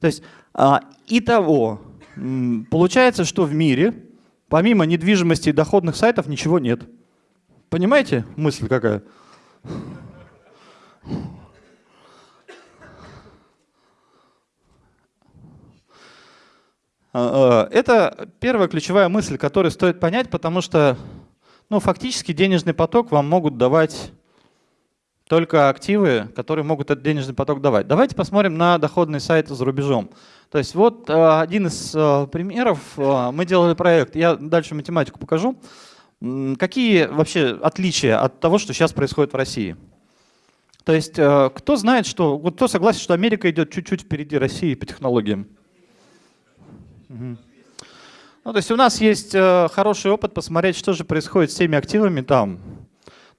То есть а, итого, получается, что в мире помимо недвижимости и доходных сайтов ничего нет. Понимаете мысль какая? А, а, это первая ключевая мысль, которую стоит понять, потому что ну, фактически денежный поток вам могут давать только активы, которые могут этот денежный поток давать. Давайте посмотрим на доходные сайты за рубежом. То есть вот а, один из примеров. Мы делали проект, я дальше математику покажу. Какие вообще отличия от того, что сейчас происходит в России? То есть кто знает, что, вот кто согласен, что Америка идет чуть-чуть впереди России по технологиям? Ну, то есть у нас есть э, хороший опыт посмотреть, что же происходит с теми активами там.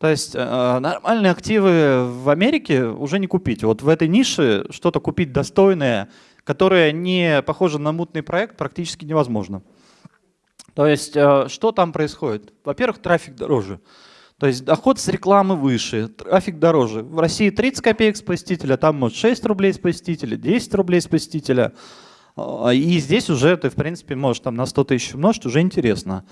То есть э, нормальные активы в Америке уже не купить. Вот в этой нише что-то купить достойное, которое не похоже на мутный проект, практически невозможно. То есть э, что там происходит? Во-первых, трафик дороже. То есть доход с рекламы выше, трафик дороже. В России 30 копеек с посетителя, там может 6 рублей с посетителя, 10 рублей с посетителя. А, и здесь уже ты, в принципе, можешь там на 100 тысяч умножить, уже интересно.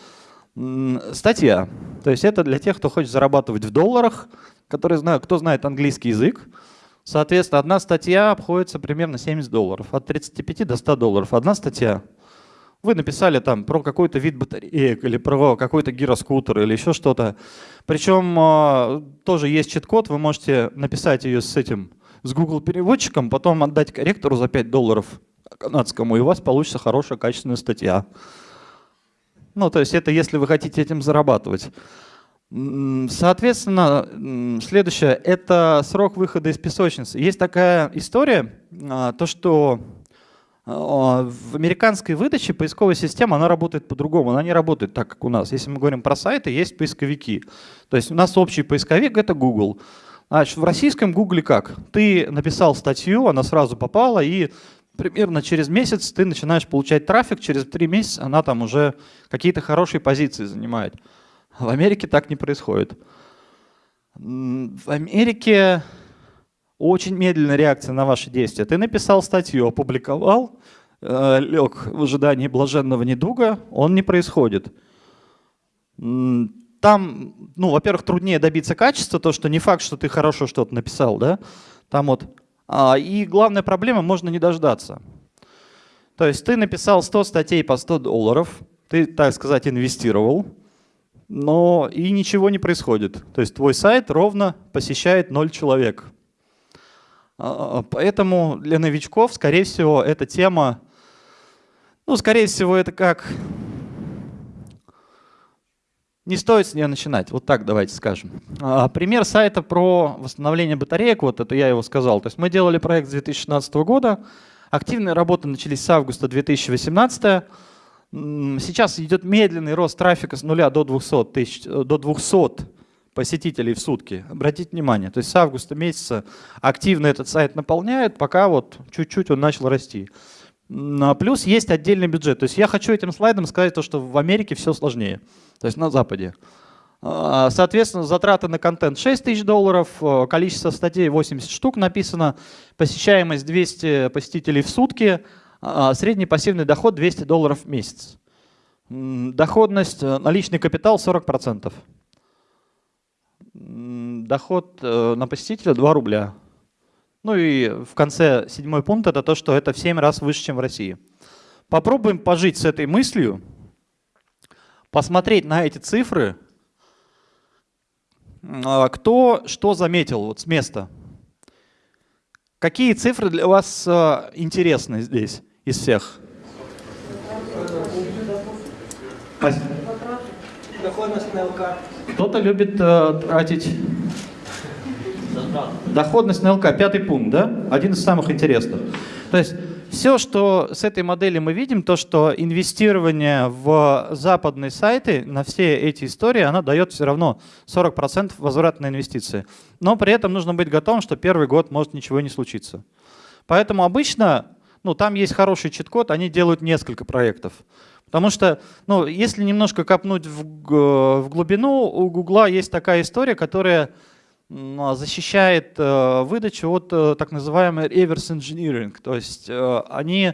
Статья. То есть это для тех, кто хочет зарабатывать в долларах, которые знают, кто знает английский язык. Соответственно, одна статья обходится примерно 70 долларов. От 35 до 100 долларов. Одна статья. Вы написали там про какой-то вид батареек или про какой-то гироскутер или еще что-то. Причем а, тоже есть чит-код, вы можете написать ее с этим, с Google переводчиком, потом отдать корректору за 5 долларов канадскому, и у вас получится хорошая качественная статья. Ну, то есть это если вы хотите этим зарабатывать. Соответственно, следующее – это срок выхода из песочницы. Есть такая история, а, то что а, в американской выдаче поисковая система, она работает по-другому, она не работает так, как у нас. Если мы говорим про сайты, есть поисковики. То есть у нас общий поисковик – это Google. Значит, в российском Google как? Ты написал статью, она сразу попала, и примерно через месяц ты начинаешь получать трафик, через три месяца она там уже какие-то хорошие позиции занимает. В Америке так не происходит. В Америке очень медленная реакция на ваши действия. Ты написал статью, опубликовал, э, лег в ожидании блаженного недуга, он не происходит. Там, ну, во-первых, труднее добиться качества, то, что не факт, что ты хорошо что-то написал, да. Там вот и главная проблема, можно не дождаться. То есть ты написал 100 статей по 100 долларов, ты, так сказать, инвестировал, но и ничего не происходит. То есть твой сайт ровно посещает 0 человек. А, поэтому для новичков, скорее всего, эта тема, ну, скорее всего, это как не стоит с нее начинать, вот так давайте скажем. А, пример сайта про восстановление батареек, вот это я его сказал. То есть мы делали проект с 2016 года, активные работы начались с августа 2018. Сейчас идет медленный рост трафика с нуля до 200, тысяч, э, до 200 посетителей в сутки. Обратите внимание, то есть с августа месяца активно этот сайт наполняет, пока вот чуть-чуть он начал расти. Плюс есть отдельный бюджет. То есть я хочу этим слайдом сказать то, что в Америке все сложнее то есть на Западе. А, соответственно, затраты на контент 6 тысяч долларов, э, количество статей 80 штук написано, посещаемость 200 посетителей в сутки, а, средний пассивный доход 200 долларов в месяц. Доходность, э, наличный капитал 40%. Доход э, на посетителя 2 рубля. Ну и в конце седьмой пункт это то, что это в 7 раз выше, чем в России. Попробуем пожить с этой мыслью, посмотреть на эти цифры, а, кто что заметил вот с места. Какие цифры для вас а, интересны здесь из всех? Доходность на ЛК. Кто-то любит э, тратить. Доходность на ЛК, пятый пункт, да? Один из самых интересных. То есть все, что с этой модели мы видим, то, что инвестирование в западные сайты на все эти истории, она дает все равно 40% возврата на инвестиции. Но при этом нужно быть готовым, что первый год может ничего не случиться. Поэтому обычно, ну там есть хороший чит-код, они делают несколько проектов. Потому что, ну, если немножко копнуть в, в глубину, у Гугла есть такая история, которая защищает э, выдачу от э, так называемой reverse engineering. То есть э, они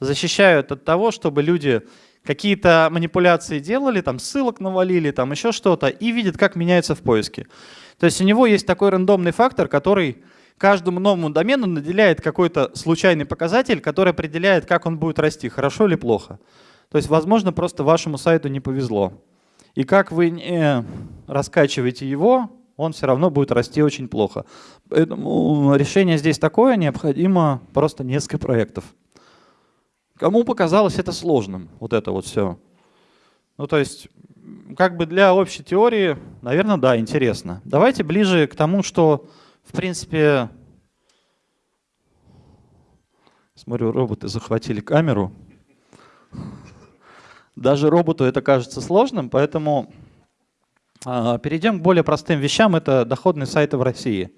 защищают от того, чтобы люди какие-то манипуляции делали, там ссылок навалили, там еще что-то, и видят, как меняется в поиске. То есть у него есть такой рандомный фактор, который каждому новому домену наделяет какой-то случайный показатель, который определяет, как он будет расти, хорошо или плохо. То есть, возможно, просто вашему сайту не повезло. И как вы не раскачиваете его, он все равно будет расти очень плохо. Поэтому решение здесь такое, необходимо просто несколько проектов. Кому показалось это сложным, вот это вот все? Ну, то есть, как бы для общей теории, наверное, да, интересно. Давайте ближе к тому, что, в принципе, смотрю, роботы захватили камеру. Даже роботу это кажется сложным, поэтому перейдем к более простым вещам. Это доходные сайты в России.